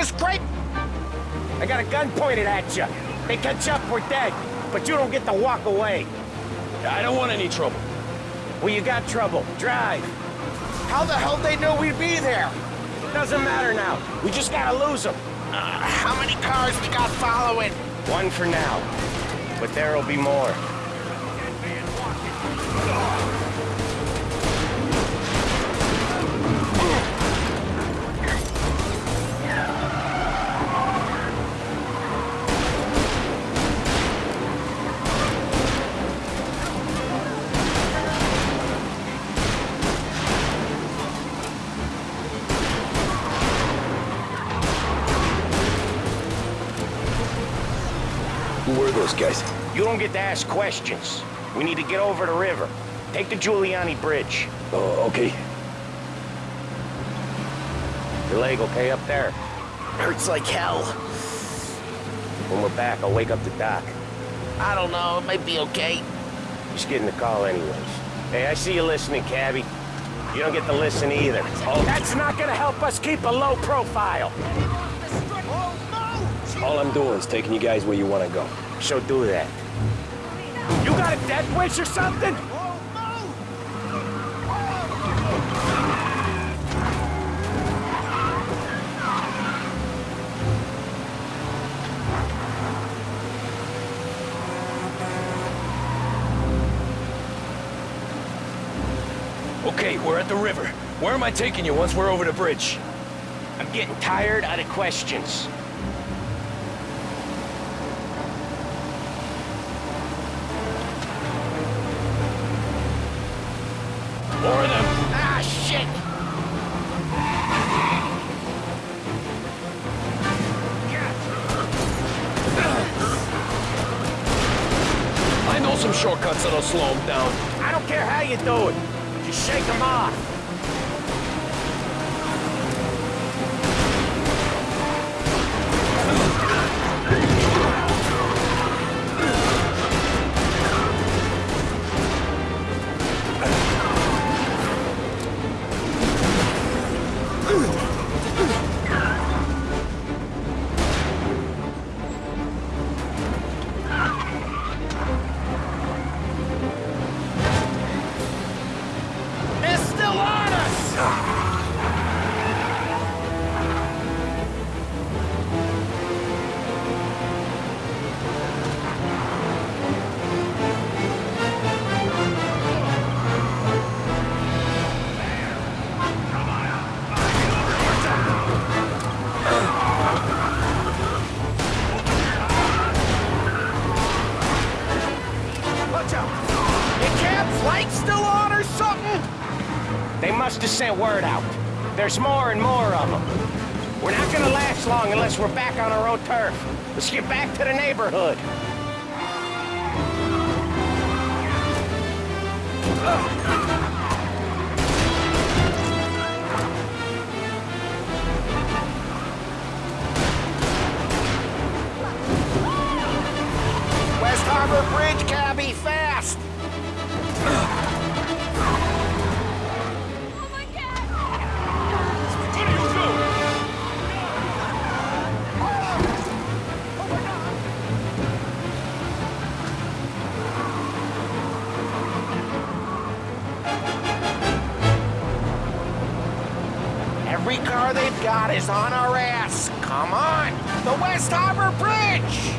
is great. I got a gun pointed at you. They catch up, we're dead. But you don't get to walk away. I don't want any trouble. Well, you got trouble. Drive. How the hell they know we'd be there? It Doesn't matter now. We just gotta lose them. Uh, how many cars we got following? One for now. But there'll be more. Who were those guys? You don't get to ask questions. We need to get over the river. Take the Giuliani Bridge. Oh, okay. Your leg okay up there? Hurts like hell. When we're back, I'll wake up the doc. I don't know, it might be okay. Just getting the call anyways. Hey, I see you listening, cabbie. You don't get to listen either. Oh, that's not gonna help us keep a low profile. All I'm doing is taking you guys where you want to go. So do that. You got a death wish or something? Okay, we're at the river. Where am I taking you once we're over the bridge? I'm getting tired out of questions. Some shortcuts that'll slow them down. I don't care how you do it. Just shake them off. Watch out. Flight still on or something? They must have sent word out. There's more and more of them. We're not gonna last long unless we're back on our own turf. Let's get back to the neighborhood. Every car they've got is on our ass. Come on! The West Harbor Bridge!